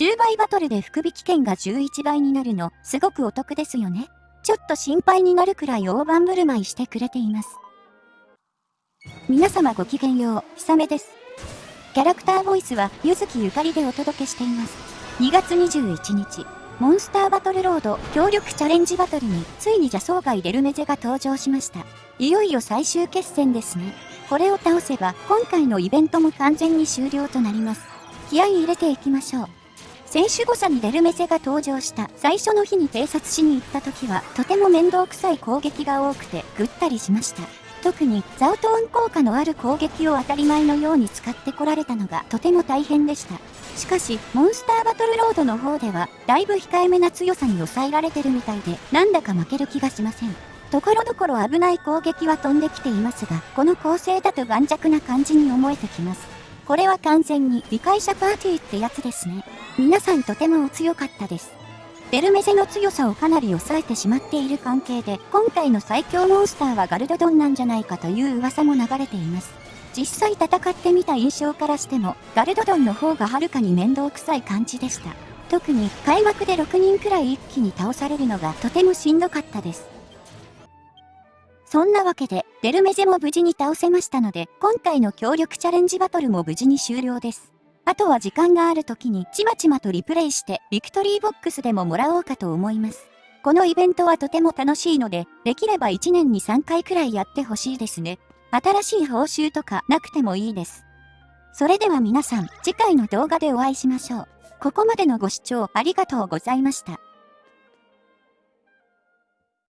10倍バトルで福引券が11倍になるの、すごくお得ですよね。ちょっと心配になるくらい大盤振る舞いしてくれています。皆様ごきげんよう、ひさめです。キャラクターボイスは、ゆずきゆかりでお届けしています。2月21日、モンスターバトルロード協力チャレンジバトルに、ついに邪草外デルメゼが登場しました。いよいよ最終決戦ですね。これを倒せば、今回のイベントも完全に終了となります。気合い入れていきましょう。選手誤差にデルメセが登場した最初の日に偵察しに行った時はとても面倒くさい攻撃が多くてぐったりしました。特にザウトーン効果のある攻撃を当たり前のように使ってこられたのがとても大変でした。しかし、モンスターバトルロードの方では、だいぶ控えめな強さに抑えられてるみたいで、なんだか負ける気がしません。ところどころ危ない攻撃は飛んできていますが、この構成だと盤石な感じに思えてきます。これは完全に理解者パーティーってやつですね。皆さんとてもお強かったです。デルメゼの強さをかなり抑えてしまっている関係で、今回の最強モンスターはガルドドンなんじゃないかという噂も流れています。実際戦ってみた印象からしても、ガルドドンの方がはるかに面倒くさい感じでした。特に開幕で6人くらい一気に倒されるのがとてもしんどかったです。そんなわけで、デルメゼも無事に倒せましたので、今回の協力チャレンジバトルも無事に終了です。あとは時間がある時にちまちまとリプレイしてビクトリーボックスでももらおうかと思います。このイベントはとても楽しいので、できれば1年に3回くらいやってほしいですね。新しい報酬とかなくてもいいです。それでは皆さん、次回の動画でお会いしましょう。ここまでのご視聴ありがとうございました。